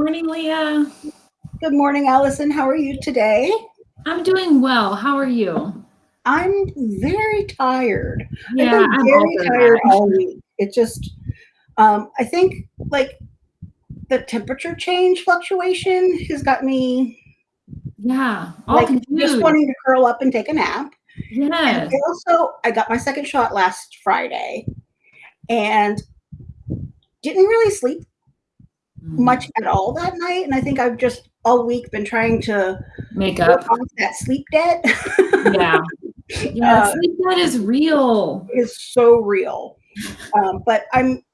morning, Leah. Good morning, Allison. How are you today? I'm doing well. How are you? I'm very tired. Yeah, I've been I'm very tired that. all week. It just, um, I think like the temperature change fluctuation has got me Yeah, all like confused. just wanting to curl up and take a nap. And yes. I also, I got my second shot last Friday and didn't really sleep much at all that night. And I think I've just all week been trying to Make up. that sleep debt. Yeah. Yeah, Uh, sleep debt is real. is so real. Um, but I'm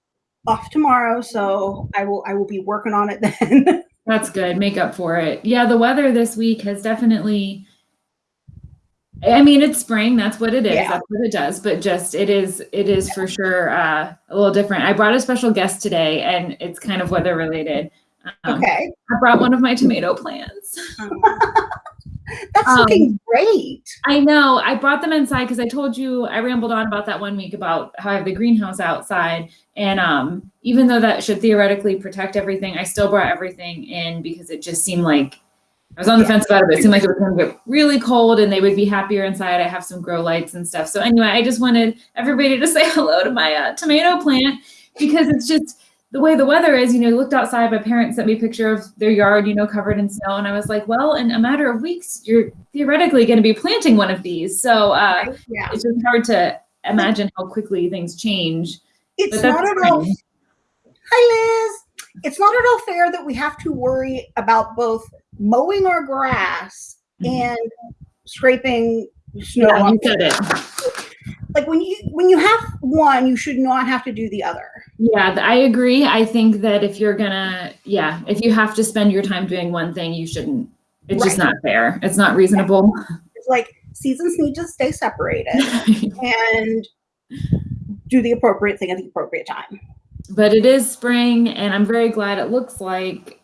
off tomorrow, so I will I will be working on it then. That's good. Make up for it. Yeah, the weather this week has definitely I mean, it's spring, that's what it is. Yeah. That's what it does, but just it is it is for sure uh, a little different. I brought a special guest today and it's kind of weather related. Um, okay, I brought one of my tomato plants. that's Um, looking great. I know. I brought them inside because I told you I rambled on about that one week about how I have the greenhouse outside. And um, even though that should theoretically protect everything, I still brought everything in because it just seemed like I was on the Yeah. fence about it, but it seemed like it was going to get really cold and they would be happier inside. I have some grow lights and stuff. So anyway, I just wanted everybody to say hello to my uh, tomato plant because it's just the way the weather is, you know, looked outside, my parents sent me a picture of their yard, you know, covered in snow. And I was like, well, in a matter of weeks, you're theoretically going to be planting one of these. So uh, Yeah, it's just hard to imagine how quickly things change. it's not at all. Hi, Liz. It's not at all fair that we have to worry about both mowing our grass Mhm. and scraping snow. Yeah, off. you said it. Like when you when you have one, you should not have to do the other. Yeah, I agree. I think that if you're gonna, yeah, if you have to spend your time doing one thing, you shouldn't. It's just not fair. It's not reasonable. It's like seasons need to stay separated and do the appropriate thing at the appropriate time. But it is spring, and I'm very glad it looks like.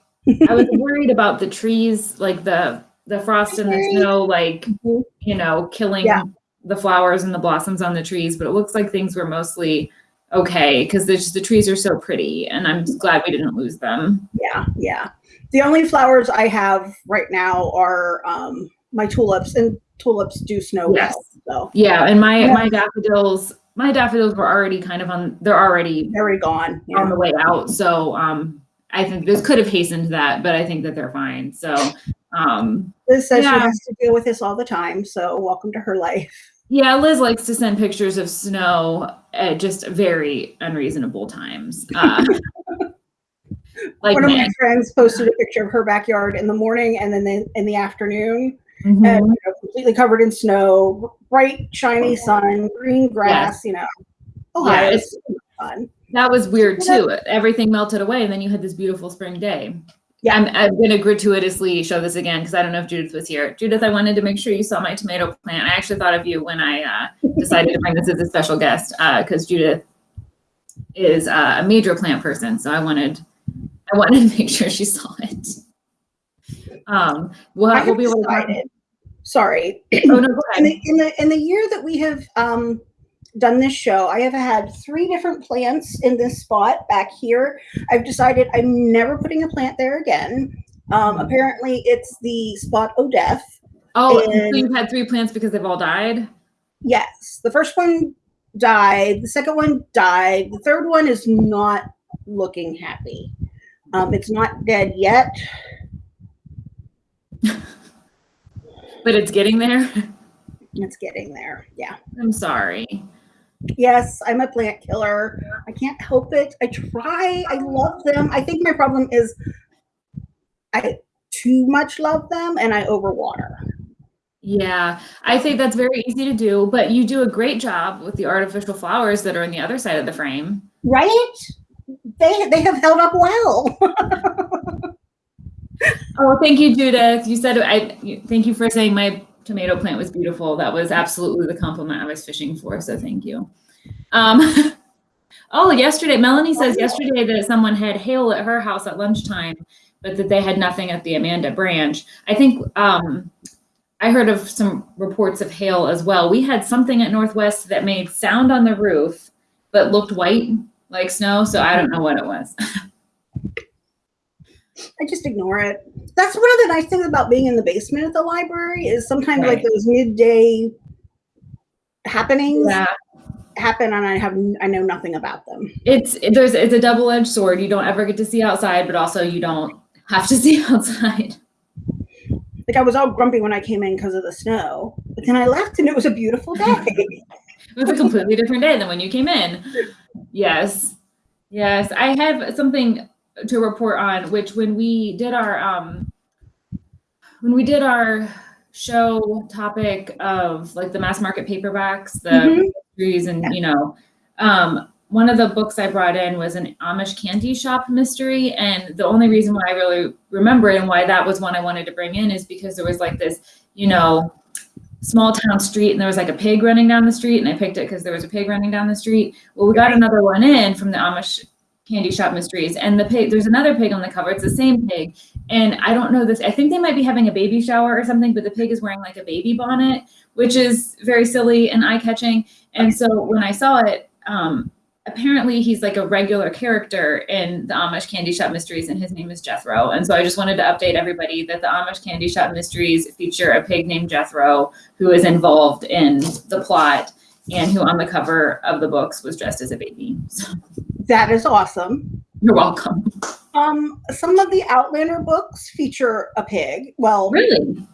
I was worried about the trees, like the the frost and the snow, like Mhm. you know, killing Yeah. the flowers and the blossoms on the trees. But it looks like things were mostly okay because the the trees are so pretty, and I'm just glad we didn't lose them. Yeah, yeah. The only flowers I have right now are um, my tulips, and tulips do snow Yes. well. So Yeah, and my Yeah. my daffodils, my daffodils were already kind of on. They're already very gone. on the way out. So um, I think this could have hastened that, but I think that they're fine. So um, Liz says Yeah. she has to deal with this all the time. So welcome to her life. yeah, Liz likes to send pictures of snow at just very unreasonable times. Uh, like One of my friends posted a picture of her backyard in the morning and then in the afternoon, Mhm. and you know, completely covered in snow, bright shiny sun, green grass. You know, Ohio Yeah, is fun. That was weird too. Everything melted away, and then you had this beautiful spring day. Yeah. I'm, I'm going to gratuitously show this again because I don't know if Judith was here. Judith, I wanted to make sure you saw my tomato plant. I actually thought of you when I uh, decided to bring this as a special guest because Judith is uh, a major plant person, so I wanted I wanted to make sure she saw it. Um, we'll, have, we'll be able to. talk- decided. Sorry, Oh no, go in the in the in the year that we have um, done this show, I have had three different plants in this spot back here. I've decided I'm never putting a plant there again. Um, apparently, it's the spot Odef. Oh, so you've had three plants because they've all died. Yes, the first one died. The second one died. The third one is not looking happy. Um, it's not dead yet. But it's getting there. It's getting there. Yeah. I'm sorry. Yes, I'm a plant killer. I can't help it. I try. I love them. I think my problem is I too much love them and I overwater. Yeah, I think that's very easy to do, but you do a great job with the artificial flowers that are on the other side of the frame. Right? They they have held up well. Oh, thank you, Judith. You said I thank you for saying my tomato plant was beautiful. That was absolutely the compliment I was fishing for, so thank you. Um, oh, yesterday, Melanie says yesterday that someone had hail at her house at lunchtime, but that they had nothing at the Amanda branch. I think um, I heard of some reports of hail as well. We had something at Northwest that made sound on the roof, but looked white like snow. So I don't know what it was. I just ignore it. That's one of the nice things about being in the basement at the library is sometimes like those midday happenings Yeah. happen and I have I know nothing about them. It's there's it's a double edged sword. You don't ever get to see outside, but also you don't have to see outside. Like I was all grumpy when I came in because of the snow, but then I left and it was a beautiful day. It was a completely different day than when you came in. Yes. Yes. I have something to report on, which when we did our um when we did our show topic of like the mass market paperbacks, the Mhm. mysteries and you know, um one of the books I brought in was an Amish candy shop mystery. And the only reason why I really remember it and why that was one I wanted to bring in is because there was like this, you know, small town street and there was like a pig running down the street and I picked it because there was a pig running down the street. Well, we got another one in from the Amish candy shop mysteries and the pig there's another pig on the cover. It's the same pig. And I don't know this. I think they might be having a baby shower or something, but the pig is wearing like a baby bonnet, which is very silly and eye-catching. And so when I saw it, um, apparently he's like a regular character in the Amish Candy Shop Mysteries, and his name is Jethro. And so I just wanted to update everybody that the Amish Candy Shop Mysteries feature a pig named Jethro who is involved in the plot and who on the cover of the books was dressed as a baby. So that is awesome. you're welcome. Um, some of the Outlander books feature a pig. Well, Really?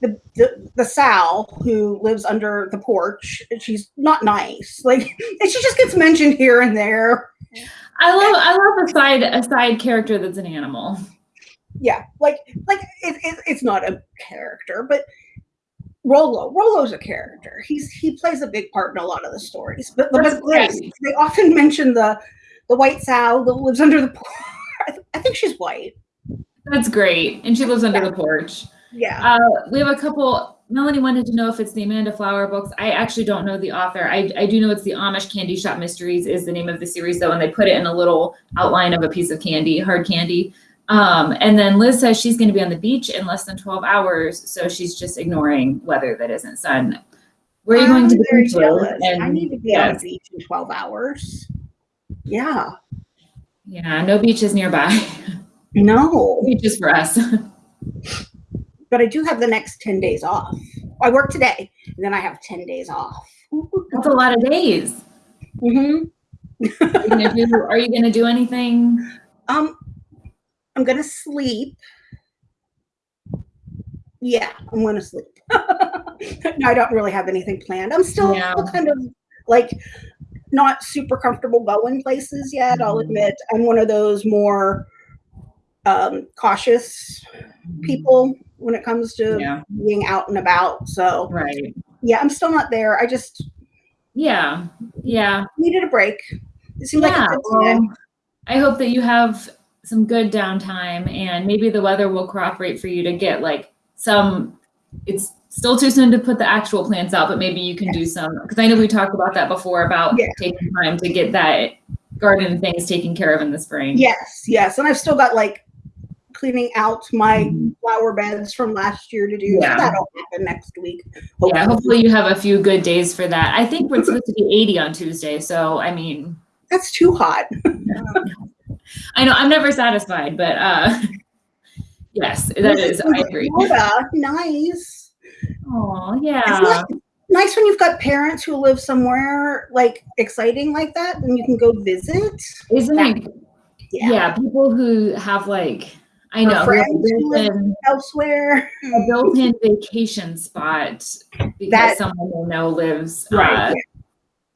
the, the the Sal who lives under the porch, she's not nice. Like, and she just gets mentioned here and there. I love I love a side a side character that's an animal. Yeah, like like it, it, it's not a character, but Rollo, Rollo's a character. He's he plays a big part in a lot of the stories. But, but great. they often mention the the white sow that lives under the porch. I, th- I think she's white. That's great. And she lives under the porch. Yeah. Uh, we have a couple. Melanie wanted to know if it's the Amanda Flower books. I actually don't know the author. I, I do know it's the Amish Candy Shop Mysteries is the name of the series though, and they put it in a little outline of a piece of candy, hard candy. Um, and then Liz says she's going to be on the beach in less than 12 hours, so she's just ignoring weather that isn't sun. Where are you going I'm to the beach? I need to be on the beach in 12 hours. Yeah. Yeah, no beaches nearby. No. beaches for us. But I do have the next 10 days off. I work today, and then I have 10 days off. That's a lot of days. Mm-hmm. Are you gonna do, are you gonna do anything? Um, I'm gonna sleep. Yeah, I'm gonna sleep. no, I don't really have anything planned. I'm still, Yeah. still kind of like not super comfortable going places yet. I'll Mhm. admit I'm one of those more um, cautious people when it comes to Yeah, being out and about. So right. yeah, I'm still not there. I just Yeah, yeah. needed a break. It seemed like Yeah, a good time. well, I hope that you have some good downtime and maybe the weather will cooperate for you to get like some it's still too soon to put the actual plants out, but maybe you can do some because I know we talked about that before about Yeah. taking time to get that garden things taken care of in the spring. Yes, yes, and I've still got like cleaning out my Mhm. flower beds from last year to do. Yeah. That'll happen next week. Yeah, hopefully you have a few good days for that. I think we're supposed to be 80 on Tuesday, so I mean, That's too hot. I know I'm never satisfied, but uh yes, that is I agree. Florida, nice. Oh, It's yeah. nice, nice when you've got parents who live somewhere like exciting like that, and you can go visit. Isn't it Yeah. yeah, people who have like I know who have a friends who live- built-in, Elsewhere. a built-in vacation spot because That- someone they know lives Right, uh,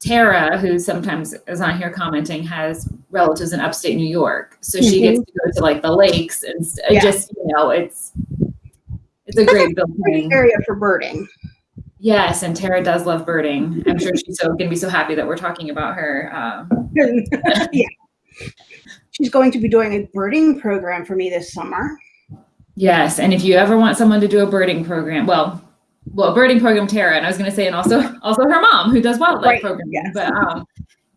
Tara, who sometimes is on here commenting, has relatives in upstate New York, so she gets to go to like the lakes and Yeah. just you know it's it's a great building. area for birding. Yes, and Tara does love birding. I'm sure she's so gonna be so happy that we're talking about her. Uh, yeah. She's going to be doing a birding program for me this summer. Yes, and if you ever want someone to do a birding program, well, well, a birding program, Tara, and I was going to say, and also also her mom who does wildlife Right, programming. yes. But um,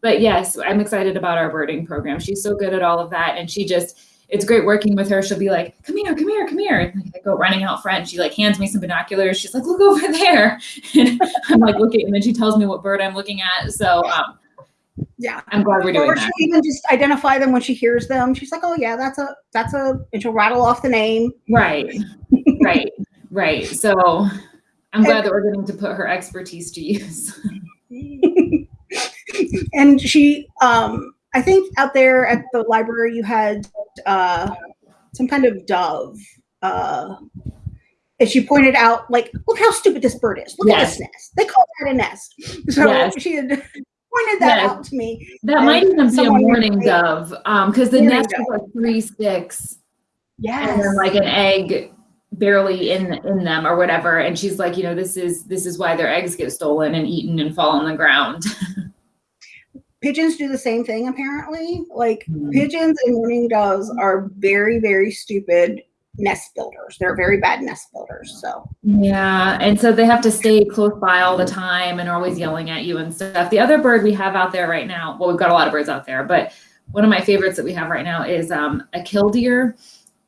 but yes, I'm excited about our birding program. She's so good at all of that, and she just it's great working with her. She'll be like, "Come here, come here, come here." And like, I go running out front. and She like hands me some binoculars. She's like, "Look over there," and I'm like looking, and then she tells me what bird I'm looking at. So um, Yeah. I'm glad we're doing Or that. she'll even just identify them when she hears them. She's like, "Oh yeah, that's a that's a," and she'll rattle off the name. Right, right, right. So I'm glad that we're getting to put her expertise to use. and she, um, I think out there at the library, you had uh, some kind of dove. Uh, and she pointed out, like, look how stupid this bird is. Look at this nest. They call that a nest. So Yes. she had pointed that Yes. out to me. That might even be a named- dove, um, because the Mourning nest dove. was like three sticks Yes. and then like an egg barely in in them or whatever. And she's like, you know, this is this is why their eggs get stolen and eaten and fall on the ground. Pigeons do the same thing, apparently. Like, Hmm. pigeons and mourning doves are very, very stupid nest builders. They're very bad nest builders. So, Yeah, and so they have to stay close by all the time and are always yelling at you and stuff. The other bird we have out there right now, well, we've got a lot of birds out there, but one of my favorites that we have right now is um, a killdeer,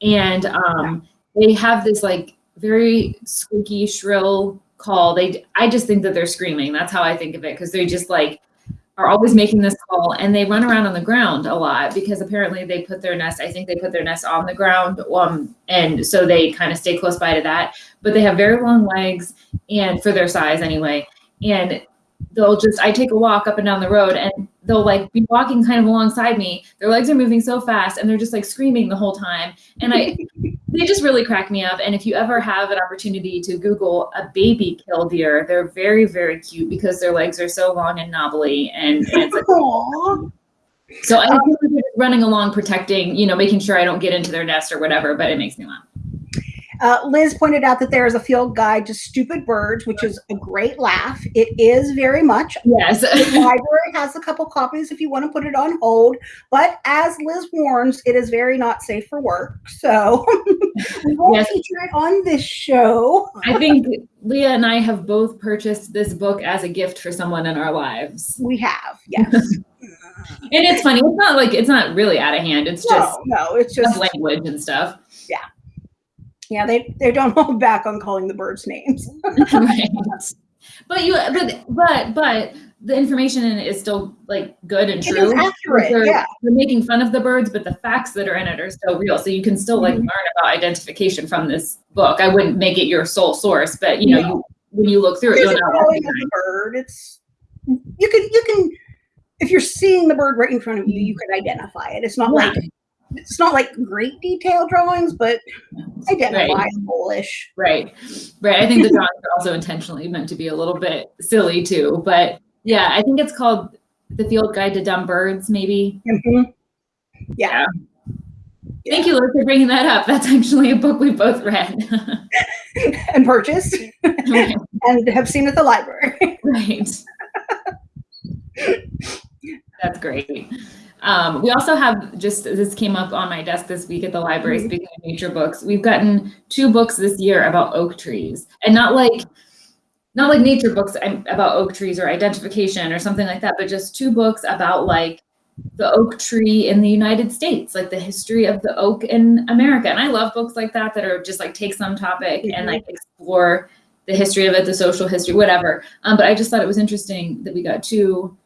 and um, they have this like very squeaky, shrill call. They, I just think that they're screaming. That's how I think of it because they just like are always making this call and they run around on the ground a lot because apparently they put their nest i think they put their nest on the ground um, and so they kind of stay close by to that. But they have very long legs and for their size anyway. And they'll just i take a walk up and down the road and they'll like be walking kind of alongside me. Their legs are moving so fast and they're just like screaming the whole time. And i they just really crack me up. And if you ever have an opportunity to google a baby killdeer they're very very cute because their legs are so long and knobbly and, and it's like so i think they're just running along protecting you know making sure i don't get into their nest or whatever but it makes me laugh Uh, Liz pointed out that there is a field guide to stupid birds, which is a great laugh. It is very much. yes The library has a couple copies if you want to put it on hold. But as Liz warns, it is very not safe for work. So we won't Yes. feature it on this show. I think Leah and I have both purchased this book as a gift for someone in our lives. We have, yes. And it's funny. It's not like it's not really out of hand. It's just no, no, it's just language and stuff. Yeah, they they don't hold back on calling the birds names. right. But you but but but the information in it is still like good and true. accurate, They're, yeah. they're making fun of the birds, but the facts that are in it are still real. So you can still like Mhm. learn about identification from this book. I wouldn't make it your sole source, but you know, No. you when you look through it, you'll know. drawing the bird. It's you can you can if you're seeing the bird right in front of you, you can identify it. It's not Yeah. like it's not like great detail drawings, but identifiable-ish. Right. Right. I think the drawings are also intentionally meant to be a little bit silly too. But yeah, I think it's called The Field Guide to Dumb Birds, maybe. Mhm. Yeah. Thank you, Liz, for bringing that up. That's actually a book we both read. and purchased right. and have seen at the library. right. That's great. Um, we also have just this came up on my desk this week at the library. Mhm. Speaking of nature books, we've gotten two books this year about oak trees, and not like not like nature books um, about oak trees or identification or something like that, but just two books about like the oak tree in the United States, like the history of the oak in America. And I love books like that that are just like take some topic and like explore the history of it, the social history, whatever. Um, but I just thought it was interesting that we got two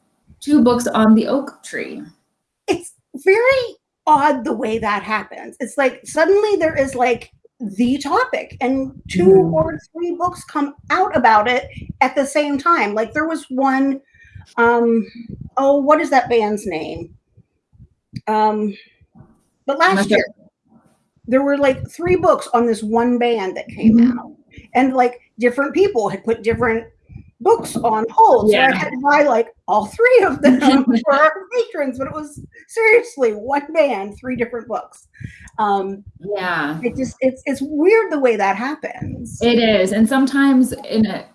two books on the oak tree. It's very odd the way that happens. It's like suddenly there is like the topic and 2 Mhm. or three books come out about it at the same time. Like there was one um oh what is that band's name? Um but last year there were like three books on this one band that came Mhm. out. And like different people had put different books on hold. So I had to buy like all three of them for our patrons, but it was seriously one man, three different books. Um, Yeah. it just it's it's weird the way that happens. It is, and sometimes in a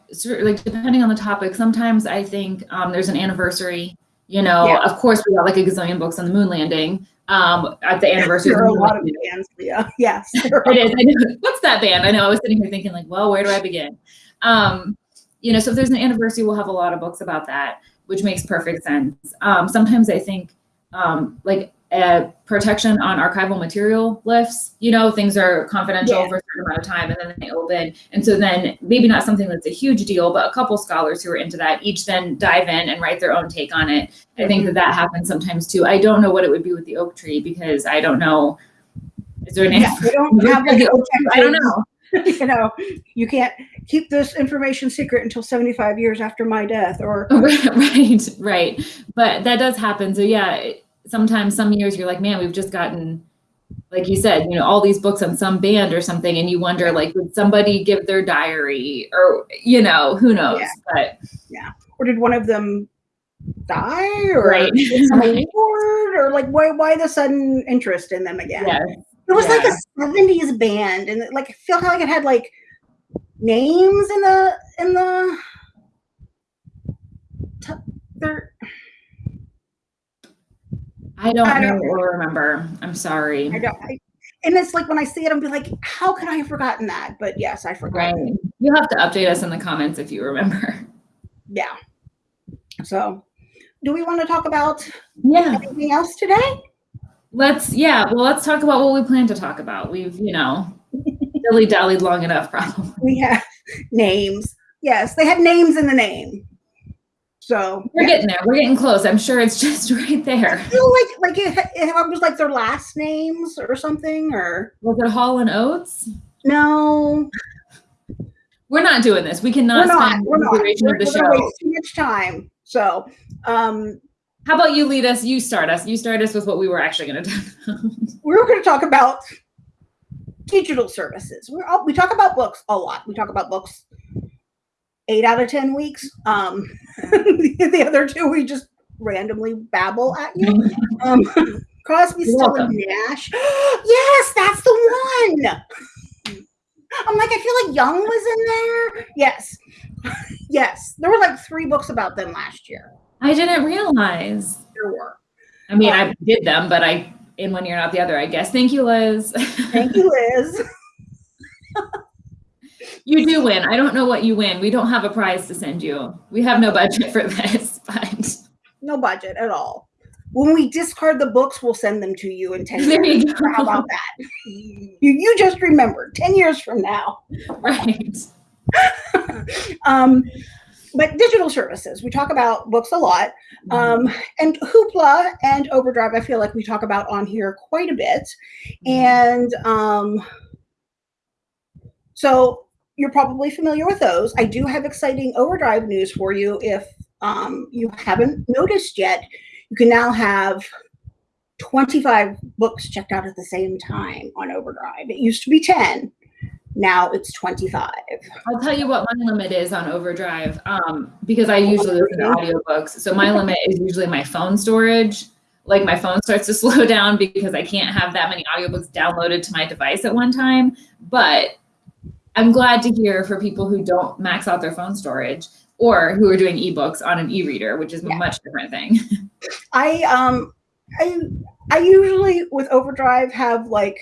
like depending on the topic, sometimes I think um, there's an anniversary. You know, Yeah. of course we got like a gazillion books on the moon landing um, at the anniversary. there are a lot of bands, yeah. Yes. It is. I know. What's that band? I know. I was sitting here thinking like, well, where do I begin? Um, you know, so if there's an anniversary, we'll have a lot of books about that, which makes perfect sense. Um, sometimes I think um, like uh, protection on archival material lifts. You know, things are confidential Yeah. for a certain amount of time and then they open. And so then maybe not something that's a huge deal, but a couple scholars who are into that each then dive in and write their own take on it. I think that that happens sometimes too. I don't know what it would be with the oak tree because I don't know. Is there an Yeah, answer? we don't have like I don't know. you know, you can't keep this information secret until 75 years after my death or right, right. But that does happen. So yeah, sometimes some years you're like, man, we've just gotten, like you said, you know, all these books on some band or something, and you wonder, like, would somebody give their diary or you know, who knows? Yeah. But or did one of them die or Right. get some award or like why why the sudden interest in them again? yeah, It was like a 70s band and like I feel like it had like names in the in the t- there I don't I know don't- or remember. I'm sorry. I don't I, and it's like when I see it, I'm be like, how could I have forgotten that? But yes, I forgot. Right. You'll have to update us in the comments if you remember. Yeah. So, do we want to talk about Yeah. anything else today? Let's yeah, well let's talk about what we plan to talk about. We've, you know, dilly dallied long enough probably. We have names. Yes, they had names in the name. So We're yeah. getting there. We're getting close. I'm sure it's just right there. I feel like like it, it was like their last names or something or Was it Hall and Oates? no We're not doing this. We cannot we're not spend we're the not duration we're, of the we're show. waste too much time so um How about you lead us? You start us. You start us with what we were actually going to talk about. we're going to talk about digital services. We're all, we talk about books a lot. We talk about books eight out of ten weeks. Um the other two we just randomly babble at you. Um crosby stills welcome. nash. Yes that's the one! I'm like i feel like young was in there. Yes. Yes. There were like three books about them last year I didn't realize. there were I mean, I did them, but I in one year, not the other. I guess. Thank you, Liz. thank you liz you do win. I don't know what you win. We don't have a prize to send you. We have no budget for this, but no budget at all when we discard the books we'll send them to you in 10 there years you how about that you, you just remembered 10 years from now Right. um, but digital services we talk about books a lot. Mm-hmm. um, and hoopla and overdrive i feel like we talk about on here quite a bit. And um, so you're probably familiar with those. I do have exciting overdrive news for you if um, you haven't noticed yet. You can now have 25 books checked out at the same time on overdrive. It used to be 10 now it's 25 I'll tell you what my limit is on Overdrive um, because I usually listen to audiobooks. So my limit is usually my phone storage. Like my phone starts to slow down because I can't have that many audiobooks downloaded to my device at one time. But I'm glad to hear for people who don't max out their phone storage or who are doing ebooks on an e-reader, which is a Yeah. much different thing. I um I I usually with Overdrive have like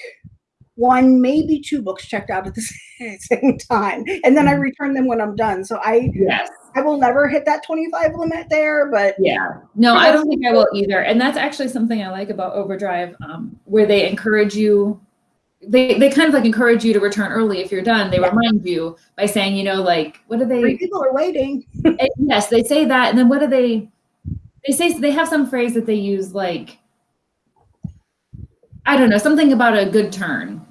one maybe two books checked out at the same time and then I Mhm. return them when I'm done. So I yes. I will never hit that 25 limit there, but Yeah. No, I don't think I will either. And that's actually something I like about Overdrive, um, where they encourage you. They they kind of like encourage you to return early if you're done. They Yeah. remind you by saying, you know, like what do three they? people are waiting. yes, they say that, and then what do they? They say they have some phrase that they use like. I don't know something about a good turn,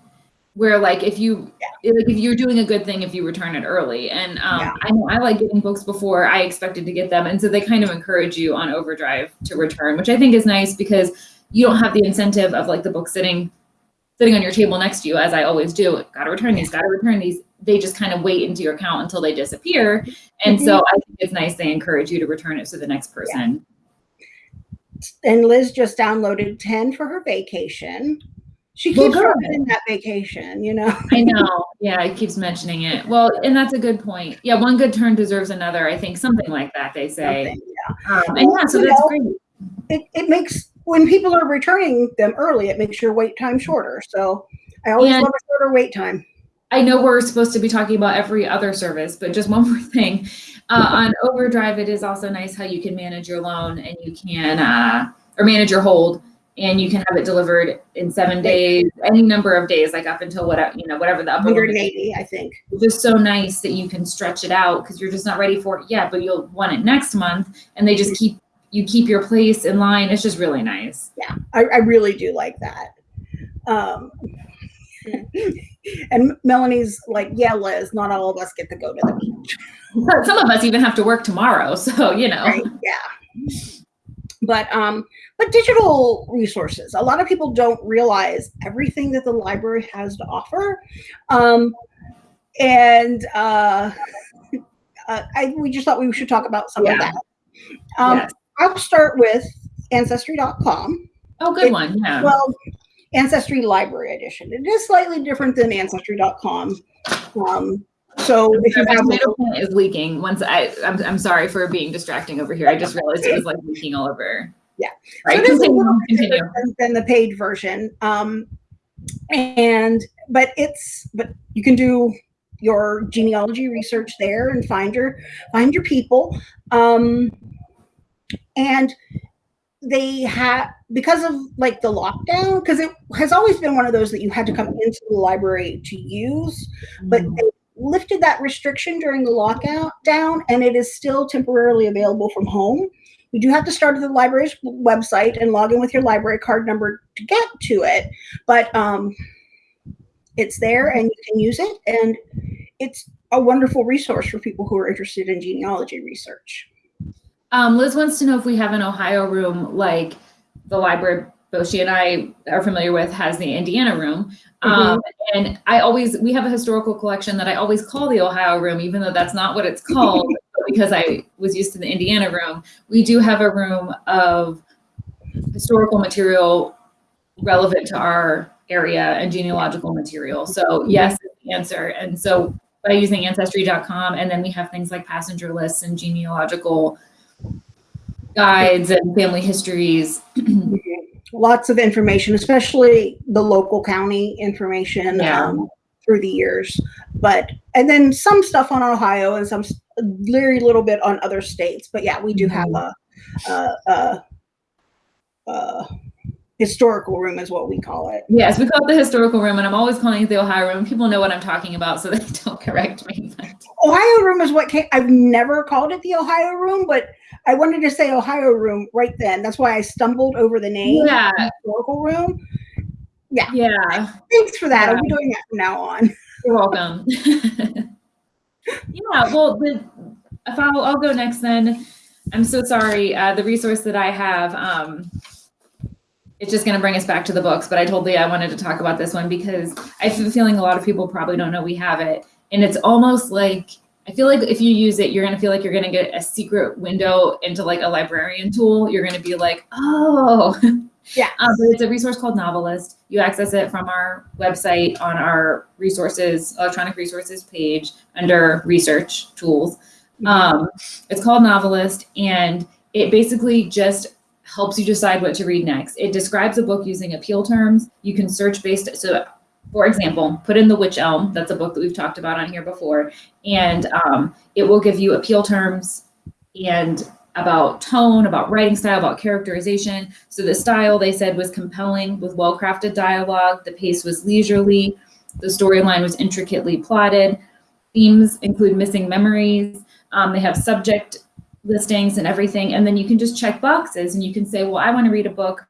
where like if you like if you're doing a good thing if you return it early. And um, Yeah. i know i like getting books before i expected to get them. And so they kind of encourage you on overdrive to return which i think is nice because you don't have the incentive of like the book sitting sitting on your table next to you as i always do. Gotta return these gotta return these. They just kind of wait into your account until they disappear. And so i think it's nice they encourage you to return it to the next person And Liz just downloaded 10 for her vacation. She keeps in that vacation, you know. I know. Yeah, it keeps mentioning it. Well, and that's a good point. Yeah, one good turn deserves another. I think something like that they say. Something, Um, and yeah, so that's know, great. It it makes when people are returning them early, it makes your wait time shorter. So I always And- love a shorter wait time. I know we're supposed to be talking about every other service, but just one more thing. Uh, on Overdrive, it is also nice how you can manage your loan and you can, uh, or manage your hold. And you can have it delivered in seven days, any number of days, like up until whatever, you know, whatever the upper limit is. 180, I think. It's just so nice that you can stretch it out because you're just not ready for it yet, but you'll want it next month. And they just keep you keep your place in line. It's just really nice. I, I really do like that. Um, and Melanie's like, yeah, Liz, not all of us get to go to the beach. Some of us even have to work tomorrow, so you know. Right? Yeah. But um, but digital resources. A lot of people don't realize everything that the library has to offer. Um, and uh, uh, I, we just thought we should talk about some of that. Um, Yes. I'll start with ancestry.com. Oh, good it- one. Yeah. Well, Ancestry Library Edition. It is slightly different than Ancestry.com. Um, so if you My have tomato plant is leaking. Once I, I'm, I'm sorry for being distracting over here. I just realized it was like leaking all over. Yeah. Right. so it is a little bit continue. different than, the paid version. Um, and but it's but you can do your genealogy research there and find your find your people. Um, and they have because of like the lockdown because it has always been one of those that you had to come into the library to use but Mm-hmm. they lifted that restriction during the lockout down and it is still temporarily available from home. You do have to start at the library's website and log in with your library card number to get to it but um, it's there and you can use it and it's a wonderful resource for people who are interested in genealogy research. Um, Liz wants to know if we have an Ohio room like the library both she and I are familiar with has the Indiana room. Um, and I always, we have a historical collection that I always call the Ohio room, even though that's not what it's called because I was used to the Indiana room. We do have a room of historical material relevant to our area and genealogical material. So yes, the answer. And so by using ancestry.com, and then we have things like passenger lists and genealogical guides and family histories. lots of information, especially the local county information Yeah. um, through the years. But and then some stuff on Ohio and some very little bit on other states. But yeah, we do have a, a, a, a historical room, is what we call it. Yes, we call it the historical room, and I'm always calling it the Ohio room. People know what I'm talking about, so they don't correct me. But Ohio room is what came. I've never called it the Ohio room, but I wanted to say Ohio room right then. That's why I stumbled over the name yeah, historical room. yeah, Yeah. Thanks for that. I'll be doing that from now on. you're welcome. yeah, well, the, if I'll, I'll go next then. I'm so sorry. Uh, the resource that I have, um, it's just going to bring us back to the books, but I told Leah I wanted to talk about this one because I have a feeling a lot of people probably don't know we have it. And it's almost like, I feel like if you use it, you're going to feel like you're going to get a secret window into like a librarian tool. You're going to be like, oh, Yeah. Um, but it's a resource called Novelist. You access it from our website on our resources, electronic resources page under research tools. Um, it's called Novelist, and it basically just helps you decide what to read next. It describes a book using appeal terms. You can search based. So, for example, put in The Witch Elm. That's a book that we've talked about on here before, and um, it will give you appeal terms and about tone, about writing style, about characterization. So the style they said was compelling with well-crafted dialogue. The pace was leisurely. The storyline was intricately plotted. Themes include missing memories. Um, they have subject listings and everything. And then you can just check boxes and you can say, well, I want to read a book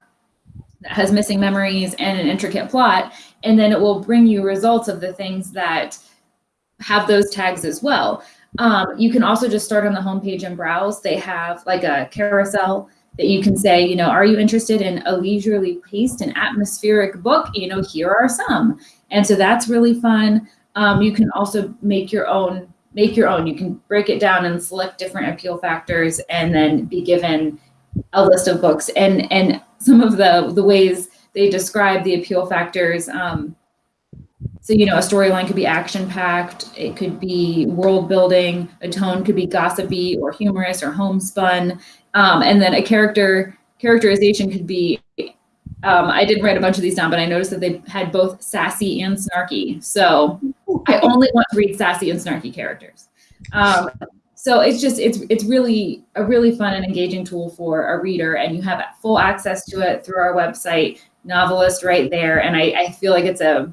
that has missing memories and an intricate plot. And then it will bring you results of the things that have those tags as well. Um, you can also just start on the homepage and browse. They have like a carousel that you can say, you know, are you interested in a leisurely paced and atmospheric book? You know, here are some. And so that's really fun. Um, you can also make your own, make your own. You can break it down and select different appeal factors and then be given a list of books. And and some of the the ways they describe the appeal factors. Um, so, you know, a storyline could be action packed, it could be world building, a tone could be gossipy or humorous or homespun. Um, and then a character characterization could be um, I didn't write a bunch of these down, but I noticed that they had both sassy and snarky. So I only want to read sassy and snarky characters. Um, so it's just it's it's really a really fun and engaging tool for a reader, and you have full access to it through our website, Novelist, right there. And I, I feel like it's a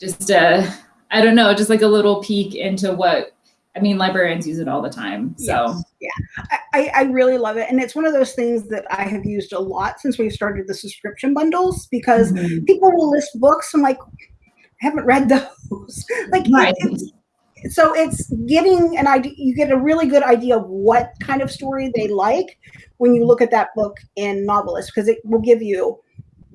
just a I don't know, just like a little peek into what I mean, librarians use it all the time. So Yes, yeah, I, I really love it, and it's one of those things that I have used a lot since we've started the subscription bundles because Mhm. people will list books. I'm like, I haven't read those. like, Right. it's- so it's getting an idea. You get a really good idea of what kind of story they like when you look at that book in Novelist because it will give you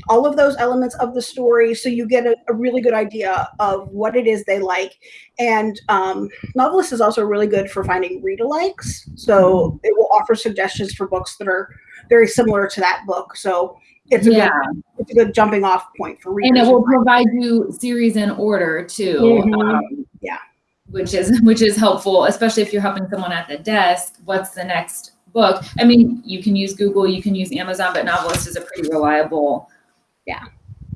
all of those elements of the story so you get a, a really good idea of what it is they like and um, novelist is also really good for finding read alikes so it will offer suggestions for books that are very similar to that book so it's a yeah, good it's a good jumping off point for readers and it will provide you series in order too. Mhm. Um, Yeah. which is which is helpful, especially if you're helping someone at the desk. What's the next book? I mean, you can use Google, you can use Amazon, but Novelist is a pretty reliable, Yeah.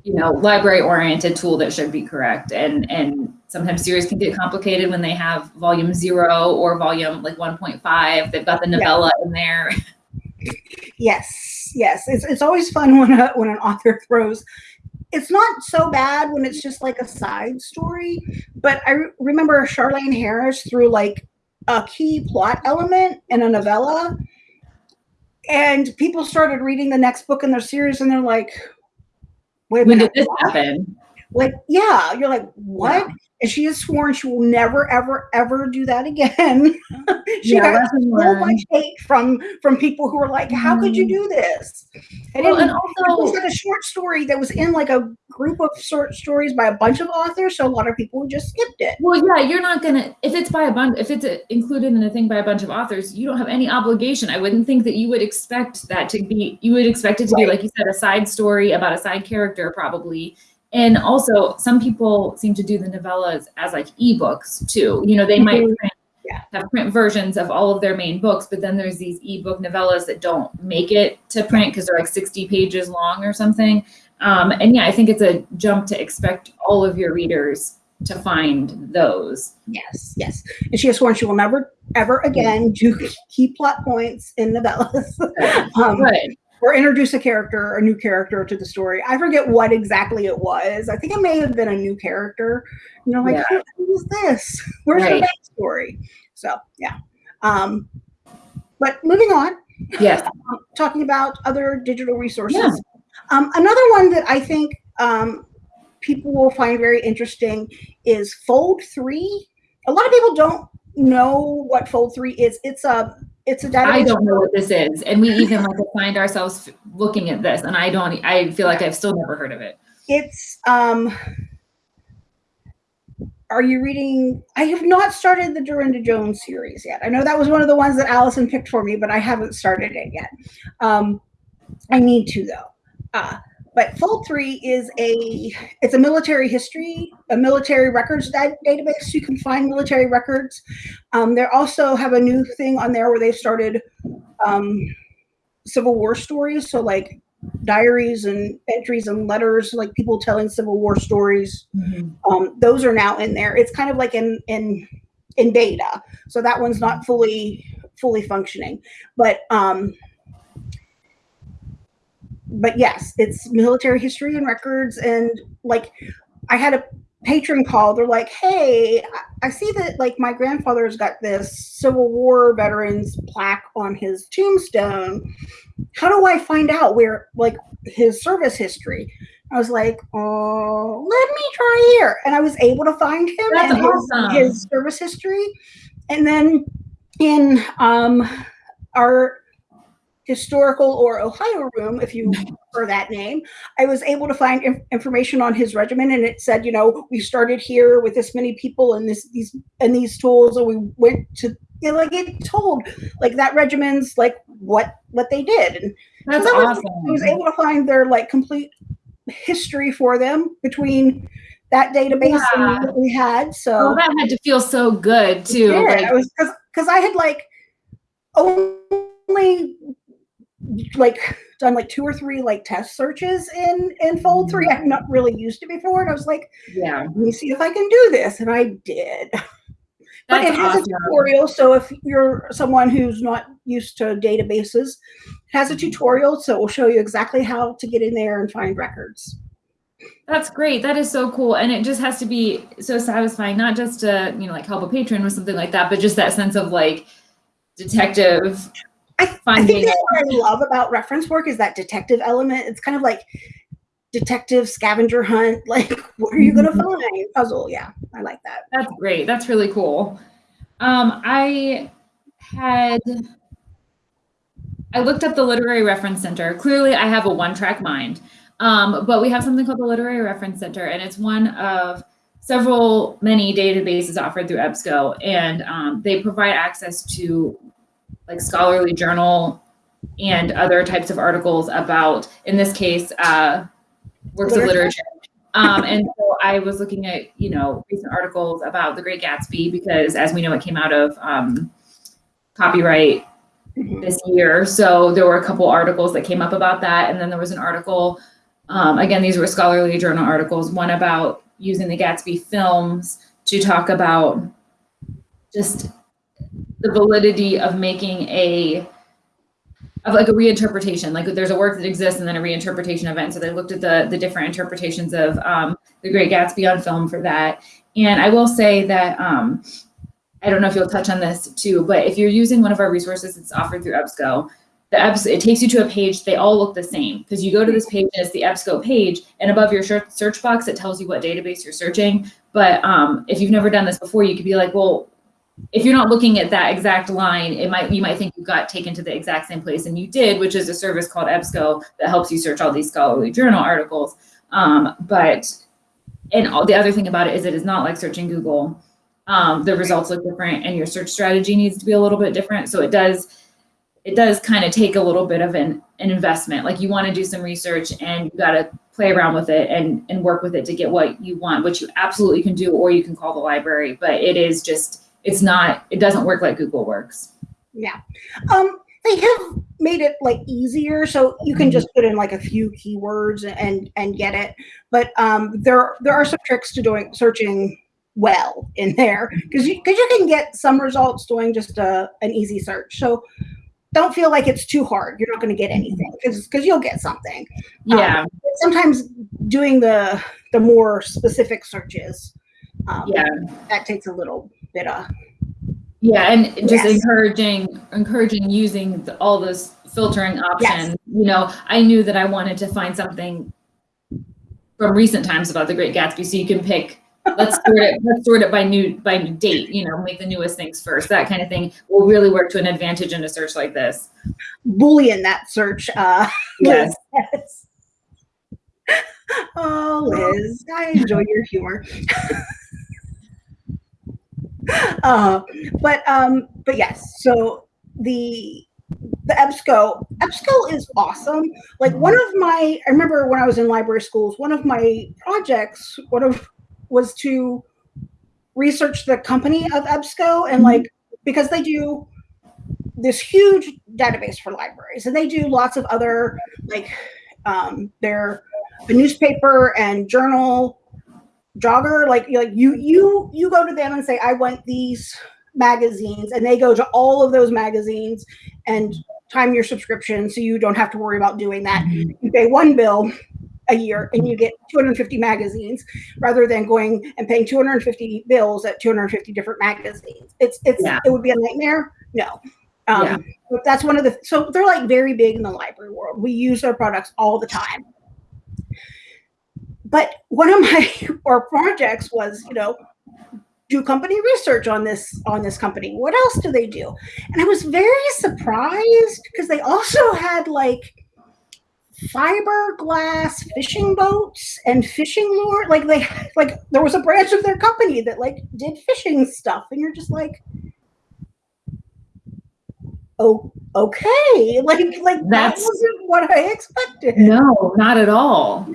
you know, library oriented tool that should be correct. And and sometimes series can get complicated when they have volume zero or volume like 1.5. They've got the Yeah. novella in there. yes yes it's, it's always fun when a, when an author throws it's not so bad when it's just like a side story but i re- remember charlaine harris threw like a key plot element in a novella and people started reading the next book in their series and they're like wait When did this happen? like yeah you're like what and she has sworn she will never ever ever do that again she Yeah, got so much hate from from people who were like how could you mm-hmm. do this and Well, it, and it was like a short story that was in like a group of short stories by a bunch of authors so a lot of people just skipped it well, yeah, you're not gonna if it's by a bunch if it's a, included in a thing by a bunch of authors, you don't have any obligation. I wouldn't think that you would expect that to be. You would expect it to be like you said, a side story about a side character, probably. And also, some people seem to do the novellas as like ebooks too. You know, they might Mhm. print, Yeah. have print versions of all of their main books, but then there's these ebook novellas that don't make it to print because they're like 60 pages long or something. Um, and yeah, I think it's a jump to expect all of your readers to find those. yes yes and she has sworn she will never ever again do key plot points in novellas um, Good. Or introduce a character, a new character to the story. I forget what exactly it was. I think it may have been a new character. You know, like Yeah. who, is this? Where's Right. the backstory? So yeah. Um, but moving on, Yes. um, talking about other digital resources. Yeah. Um, another one that I think um, people will find very interesting is Fold Three. A lot of people don't know what Fold Three is. It's a it's a database. I don't know what this is. And we even like find ourselves looking at this and I don't I feel like I've still never heard of it. it's um are you reading i have not started the darynda jones series yet i know that was one of the ones that allison picked for me but i haven't started it yet um i need to though uh but fold 3 is a it's a military history a military records database. You can find military records. Um, they also have a new thing on there where they've started um, civil war stories. So like diaries and entries and letters like people telling civil war stories. Um, those are now in there. It's kind of like in in in beta so that one's not fully fully functioning. But um but yes it's military history and records and like i had a patron call they're like hey I- see that like my grandfather's got this civil war veterans plaque on his tombstone. How do i find out where like his service history? I was like oh let me try here. And i was able to find him That's and his, his service history. And then in um our historical or ohio room if you prefer that name i was able to find inf- information on his regiment and it said you know we started here with this many people and this these and these tools and we went to you know, like it told like that regiment's like what what they did and That's that was- awesome. I was able to find their like complete history for them between that database Yeah. and what we had. So Oh, that had to feel so good too. yeah, Like, I was because because I had like only like done like two or three like test searches in in Fold Three. Mm-hmm. I've not really used it before, and I was like, yeah. let me see if I can do this, and I did. but That's it has awesome. a tutorial. So if you're someone who's not used to databases, it has a tutorial. So it will show you exactly how to get in there and find records. That's great. That is so cool. And it just has to be so satisfying, not just to, you know, like help a patron with something like that, but just that sense of like detective I, I think that's what I love about reference work is that detective element. It's kind of like detective scavenger hunt. Like, what are you going to Mhm. find? Puzzle. Yeah, I like that. That's great. That's really cool. Um, I had I looked up the Literary Reference Center. Clearly, I have a one-track mind, um, but we have something called the Literary Reference Center, and it's one of several many databases offered through EBSCO, and um, they provide access to like scholarly journal and other types of articles about, in this case, uh, works of Literature. literature. Um, and so I was looking at, you know, recent articles about The Great Gatsby because, as we know, it came out of um, copyright Mhm. this year. So there were a couple articles that came up about that. And then there was an article, um, again, these were scholarly journal articles, one about using the Gatsby films to talk about just the validity of making a of like a reinterpretation. Like there's a work that exists and then a reinterpretation event. So they looked at the the different interpretations of um, the great gatsby on film for that. And i will say that um, i don't know if you'll touch on this too but if you're using one of our resources it's offered through ebsco the EBS, it takes you to a page they all look the same. Because you go to this page and it's the ebsco page and above your search search box it tells you what database you're searching. But um, if you've never done this before you could be like well if you're not looking at that exact line, it might you might think you got taken to the exact same place, and you did, which is a service called EBSCO that helps you search all these scholarly journal articles. Um, but and all, the other thing about it is it is not like searching Google. Um, the results look different, and your search strategy needs to be a little bit different. So it does it does kind of take a little bit of an, an investment. Like you want to do some research, and you got to play around with it and and work with it to get what you want, which you absolutely can do, or you can call the library. But it is just it's not it doesn't work like google works Yeah. Um, they have made it like easier, so you can just put in like a few keywords and and get it. But um, there there are some tricks to doing searching well in there because you because you can get some results doing just a an easy search. So don't feel like it's too hard. You're not going to get anything because because you'll get something. yeah Sometimes doing the the more specific searches, um, yeah that takes a little of yeah and just Yes. encouraging encouraging using the, all those filtering options you know i knew that i wanted to find something from recent times about the great gatsby so you can pick let's sort it let's sort it by new by new date you know make the newest things first that kind of thing will really work to an advantage in a search like this boolean that search. Uh, yes Yes. Oh, Liz, I enjoy your humor. uh, but um, but yes, so the the EBSCO EBSCO is awesome. Like one of my, I remember when I was in library schools, one of my projects, one of was to research the company of EBSCO and like because they do this huge database for libraries and they do lots of other like um, they're a newspaper and journal jobber like like you you you go to them and say i want these magazines and they go to all of those magazines and time your subscription so you don't have to worry about doing that. You pay one bill a year and you get 250 magazines rather than going and paying 250 bills at 250 different magazines. It's it's Yeah. it would be a nightmare? No. Um, Yeah. but that's one of the so they're like very big in the library world. We use their products all the time but one of my or projects was you know do company research on this on this company. What else do they do? And i was very surprised because they also had like fiberglass fishing boats and fishing lure like they like there was a branch of their company that like did fishing stuff and you're just like oh okay. Like like that wasn't what i expected. No not at all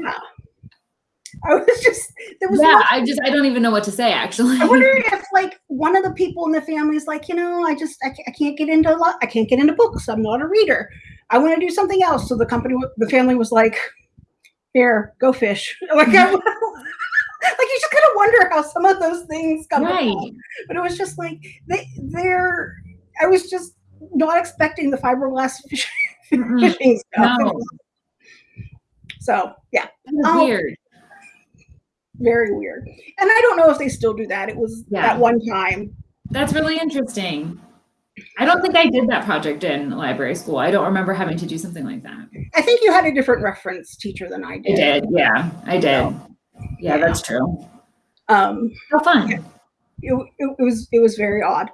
i was just there was yeah i just i don't even know what to say actually I wonder if like one of the people in the family is like, you know, I just I can't, I can't get into a lot. I can't get into books. I'm not a reader. I want to do something else. So the company, the family was like, here, go fish. Like, I, like you just kind of wonder how some of those things come Right. about. But it was just like they they're I was just not expecting the fiberglass fish, Mm-mm. fishing stuff. No. So yeah, Oh. weird. Very weird. And I don't know if they still do that. It was Yeah. that one time. That's really interesting. I don't think I did that project in library school. I don't remember having to do something like that. I think you had a different reference teacher than I did. I did. Yeah, I did. Yeah, that's true. Um, How fun. it, it, it was it was very odd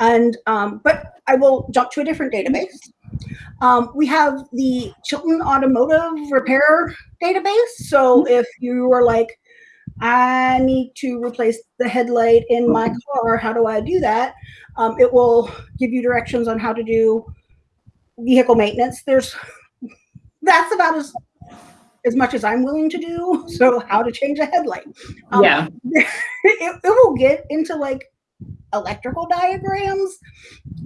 and um, but i will jump to a different database um, we have the chilton automotive repair database so if you are like i need to replace the headlight in my car. How do i do that? Um, it will give you directions on how to do vehicle maintenance. There's that's about as as much as i'm willing to do. So how to change a headlight. Um, Yeah. it, it will get into like electrical diagrams.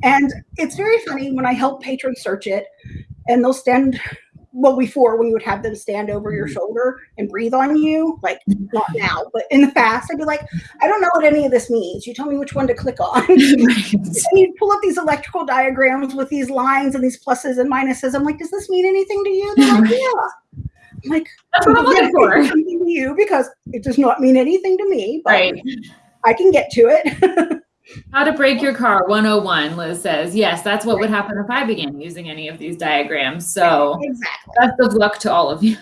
And it's very funny when i help patrons search it and they'll stand well before when you would have them stand over your mm-hmm. shoulder and breathe on you like mm-hmm. not now but in the past i'd be like i don't know what any of this means. You tell me which one to click on. And you pull up these electrical diagrams with these lines and these pluses and minuses. I'm like does this mean anything to you? They're like yeah. I'm like That's what I'm looking for. something to you? Because it does not mean anything to me, but Right. I can get to it. How to break your car 101, Liz says. Yes, that's what would happen if I began using any of these diagrams. So exactly. best of luck to all of you.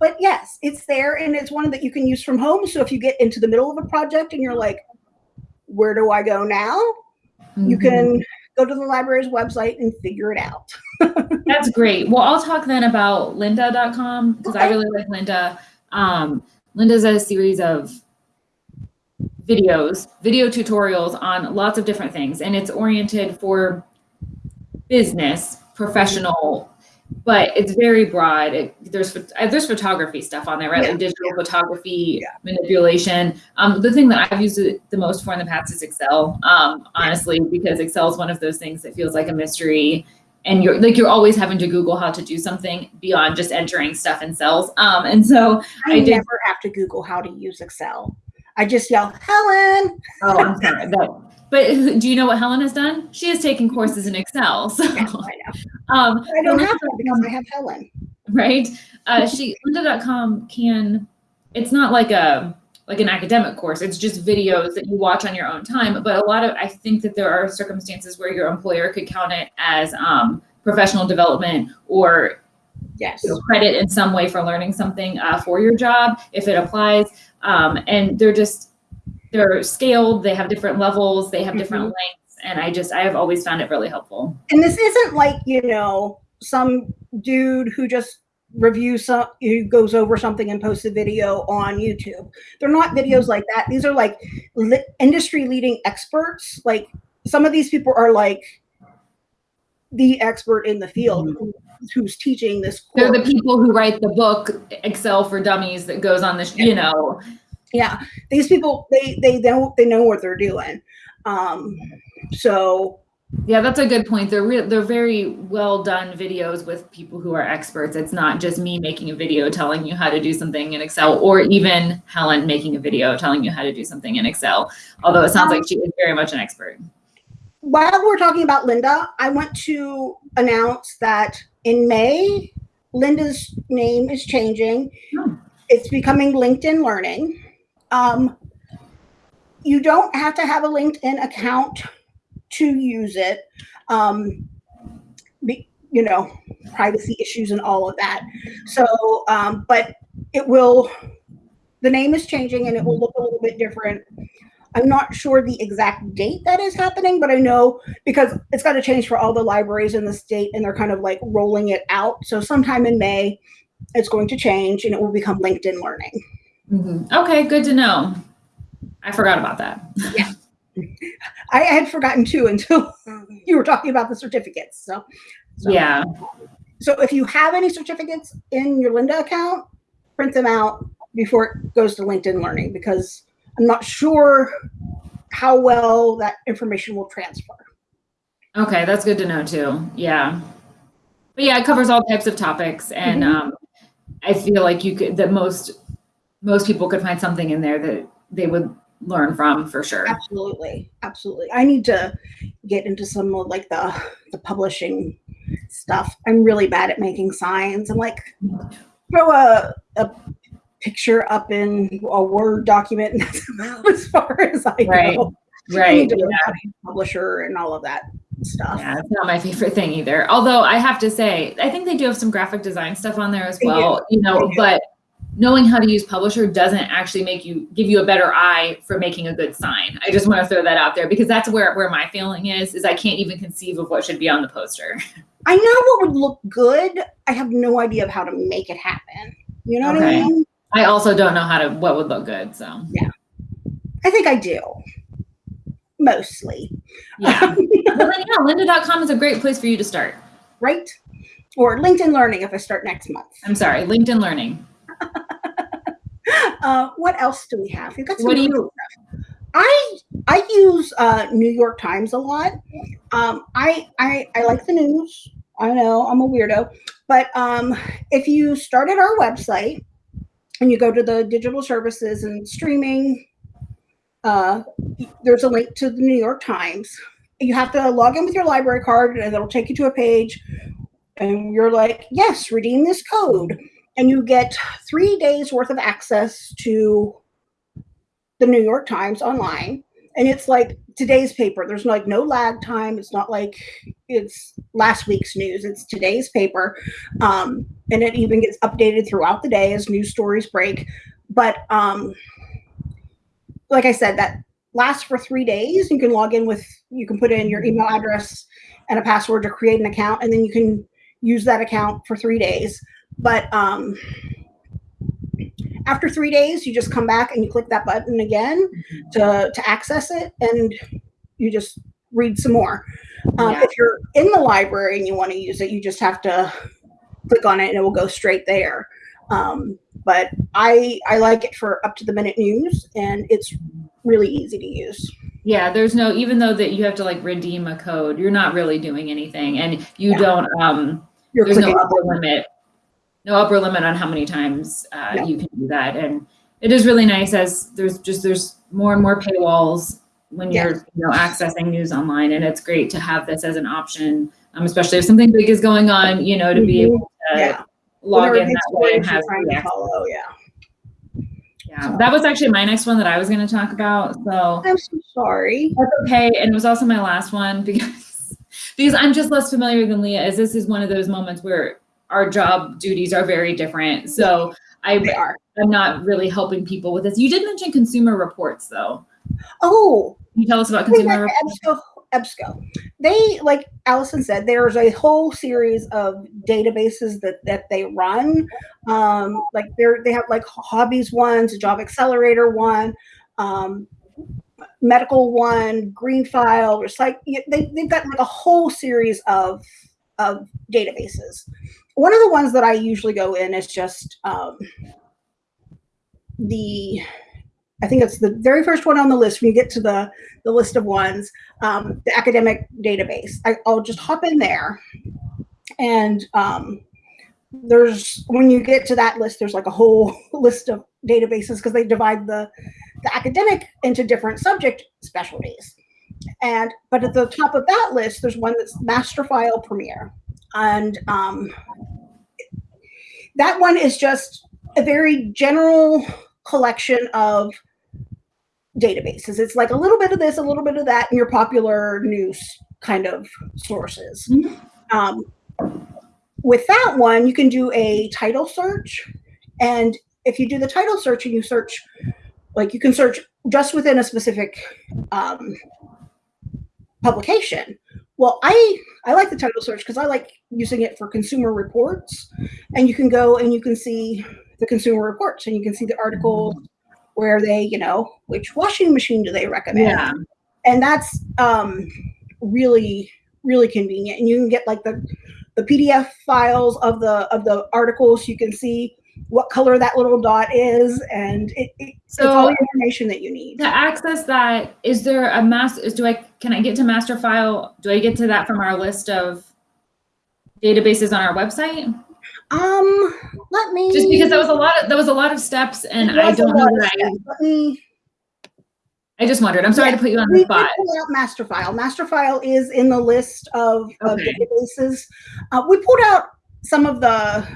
But yes, it's there and it's one that you can use from home. So if you get into the middle of a project and you're like, where do I go now? You Mhm. can go to the library's website and figure it out. That's great. Well, I'll talk then about lynda.com because I really like Linda. Um, Linda's a series of videos, video tutorials on lots of different things, and it's oriented for business, professional, but it's very broad. It, there's uh, there's photography stuff on there, right? Yeah. Like digital photography, Yeah. manipulation. Um, the thing that I've used it the most for in the past is Excel. Um, honestly, because Excel is one of those things that feels like a mystery and you're like you're always having to google how to do something beyond just entering stuff in cells um and so I, I did- never have to Google how to use Excel. I just yell, Helen. oh i'm sorry that, but do you know what helen has done she has taken courses in excel so Yes, I know. um I don't have that because I have Helen. right uh she lynda.com can it's not like a like an academic course it's just videos that you watch on your own time but a lot of i think that there are circumstances where your employer could count it as um professional development or Yes. credit in some way for learning something uh, for your job if it applies. Um, and they're just they're scaled. They have different levels. They have different lengths. And I just I have always found it really helpful. and this isn't like you know some dude who just reviews some who goes over something and posts a video on youtube they're not videos like that these are like li- industry leading experts like some of these people are like the expert in the field who- who's teaching this course. They're the people who write the book Excel for Dummies that goes on this, you know yeah these people they they know they know what they're doing um so yeah that's a good point. They're real they're very well done videos with people who are experts. It's not just me making a video telling you how to do something in Excel or even Helen making a video telling you how to do something in Excel. Although it sounds like she is very much an expert. While we're talking about Linda, I want to announce that in May, Linda's name is changing. Oh. It's becoming LinkedIn Learning. Um, you don't have to have a LinkedIn account to use it. Um, be, you know, privacy issues and all of that. So, um, but it will. The name is changing and it will look a little bit different. I'm not sure the exact date that is happening, but I know because it's got to change for all the libraries in the state and they're kind of like rolling it out. So sometime in May, it's going to change and it will become LinkedIn Learning. Mhm. Okay, good to know. I forgot about that. Yeah. I had forgotten too until you were talking about the certificates. So, so Yeah. So if you have any certificates in your Linda account, print them out before it goes to LinkedIn Learning because I'm not sure how well that information will transfer. Okay, that's good to know too. Yeah. But yeah, it covers all types of topics and Mhm. um I feel like you could that most most people could find something in there that they would learn from for sure. Absolutely, absolutely. I need to get into some of like the the publishing stuff. I'm really bad at making signs. I'm like throw a a picture up in a Word document, and that's about as far as I Right. go. Right. need to learn Yeah. how to use publisher and all of that stuff. Yeah, it's not my favorite thing either. Although I have to say, I think they do have some graphic design stuff on there as well. You know, but knowing how to use Publisher doesn't actually make you give you a better eye for making a good sign. I just want to throw that out there because that's where where my feeling is. Is I can't even conceive of what should be on the poster. I know what would look good. I have no idea of how to make it happen. You know what I mean? I also don't know how to what would look good. So yeah, I think I do. Mostly. yeah. well, then, yeah, lynda.com is a great place for you to start. right? Or LinkedIn Learning if I start next month. I'm sorry, LinkedIn Learning. Uh, what else do we have? We've got some What do you- stuff. I I use uh, New York Times a lot. Um, I, I I like the news. I know I'm a weirdo, but um, if you start at our website and you go to the digital services and streaming, uh, there's a link to the New York Times. You have to log in with your library card, and it'll take you to a page. And you're like, yes, redeem this code, and you get three days worth of access to the New York Times online. And it's like today's paper. There's like no lag time. It's not like it's last week's news. It's today's paper. Um, and it even gets updated throughout the day as news stories break. But um, like I said, that lasts for three days. You can log in with, you can put in your email address and a password to create an account, and then you can use that account for three days. But um, after three days, you just come back and you click that button again to, to access it, and you just read some more. Um, Yeah. If you're in the library and you want to use it, you just have to click on it and it will go straight there. Um, but I I like it for up to the minute news, and it's really easy to use. Yeah, there's no even though that you have to like redeem a code, you're not really doing anything, and you Yeah. don't. Um, You're there's no upper limit, no upper limit on how many times uh, No. you can do that, and it is really nice as there's just there's more and more paywalls when you're you know accessing news online, and it's great to have this as an option, um, especially if something big is going on, you know, to be Mhm. able to yeah. log Whenever in that way and have to follow. Yeah. Yeah, that was actually my next one that I was going to talk about. So I'm so sorry. That's okay, and it was also my last one because because I'm just less familiar than Leah. As this is one of those moments where our job duties are very different. So I, are. I'm not really helping people with this. You did mention consumer reports though. Oh, Can you tell us about consumer reports? EBSCO, EBSCO. They, like Allison said, there's a whole series of databases that that they run. Um, like they're they have like hobbies ones, a job accelerator one, um, medical one, GreenFILE, recycle. They they've got like a whole series of of databases. One of the ones that I usually go in is just um, the I think it's the very first one on the list when you get to the the list of ones, um, the academic database. I, I'll just hop in there, and um, there's when you get to that list, there's like a whole list of databases because they divide the the academic into different subject specialties. And but at the top of that list, there's one that's Master File Premier, and um, that one is just a very general collection of databases. It's like a little bit of this, a little bit of that in your popular news kind of sources. Mhm. Um, with that one, you can do a title search. And if you do the title search and you search, like you can search just within a specific um, publication. Well, I I like the title search because I like using it for consumer reports, and you can go and you can see the consumer reports and you can see the articles where they, you know, which washing machine do they recommend? Yeah. And that's um, really really convenient. And you can get like the the PDF files of the of the articles. You can see what color that little dot is, and it, it it's all So the information that you need. to access that, is there a master? Is do I can I get to master file? Do I get to that from our list of databases on our website? Um, let me. Just because that was a lot of, that was a lot of steps and I don't know that I. Let me. I just wondered. I'm sorry to put you on the spot. pull out master file. Master file is in the list of, of databases. Uh, we pulled out some of the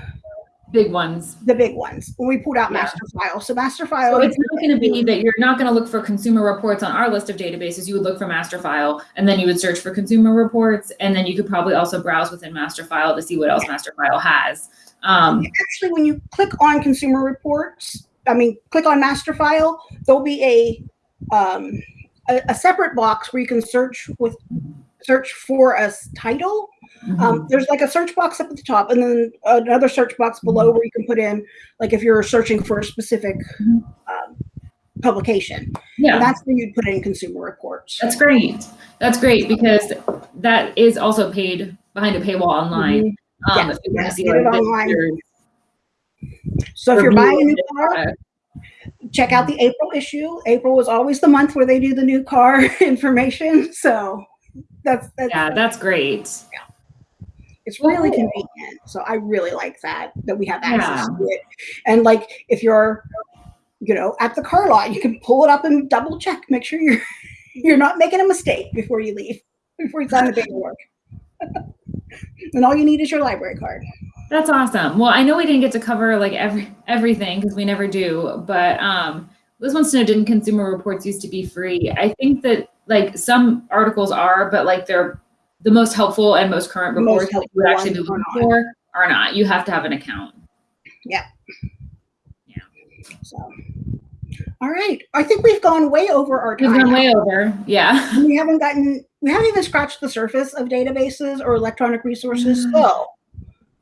Big ones. the big ones. When we pulled out Yeah. master file. So master file. So it's not going to be that you're not going to look for consumer reports on our list of databases. You would look for master file and then you would search for consumer reports. And then you could probably also browse within master file to see what else master file has. Um, actually when you click on consumer reports, I mean, click on master file, there'll be a um, a, a separate box where you can search with search for a s- title. Um, there's like a search box up at the top, and then another search box below where you can put in like if you're searching for a specific Mhm. um, publication. yeah. And that's where you'd put in consumer reports. That's great. That's great because that is also paid behind a paywall online. Um, Yes, if you want to yes, see get it online. So if you're buying a new car, check out the April issue. April is always the month where they do the new car information. So that's that's yeah, that's great. It's really Cool. convenient. So I really like that that we have access Yeah. to it. And like if you're you know at the car lot, you can pull it up and double check, make sure you're you're not making a mistake before you leave, before you sign the paperwork. and all you need is your library card. That's awesome. Well, I know we didn't get to cover like every everything because we never do, but um Liz wants to know didn't consumer reports used to be free? I think that like some articles are, but like they're the most helpful and most current most reports that you would actually be ones are looking for are not. You have to have an account. Yeah. Yeah. So all right. I think we've gone way over our time. We've gone way over. Yeah. we haven't gotten we haven't even scratched the surface of databases or electronic resources. Mm. So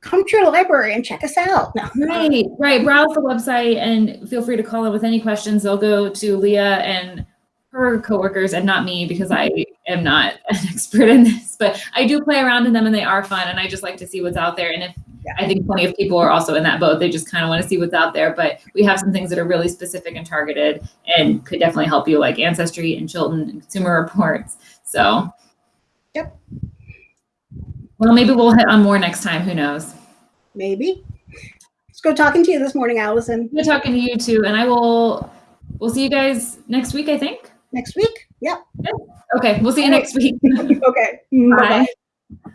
come to your library and check us out. No. Right, right. Browse the website and feel free to call in with any questions. They'll go to Leah and her coworkers and not me because I am not an expert in this, but I do play around in them and they are fun. And I just like to see what's out there. And if Yeah. I think plenty of people are also in that boat, they just kind of want to see what's out there. But we have some things that are really specific and targeted and could definitely help you, like Ancestry and Chilton and Consumer Reports. So, Yep. Well, maybe we'll hit on more next time. Who knows? Maybe. Let's go talking to you this morning, Allison. Good talking to you too, and I will. We'll see you guys next week. I think. Next week? Yep. Okay, we'll see you next week. Okay. Mm, Bye. Bye-bye.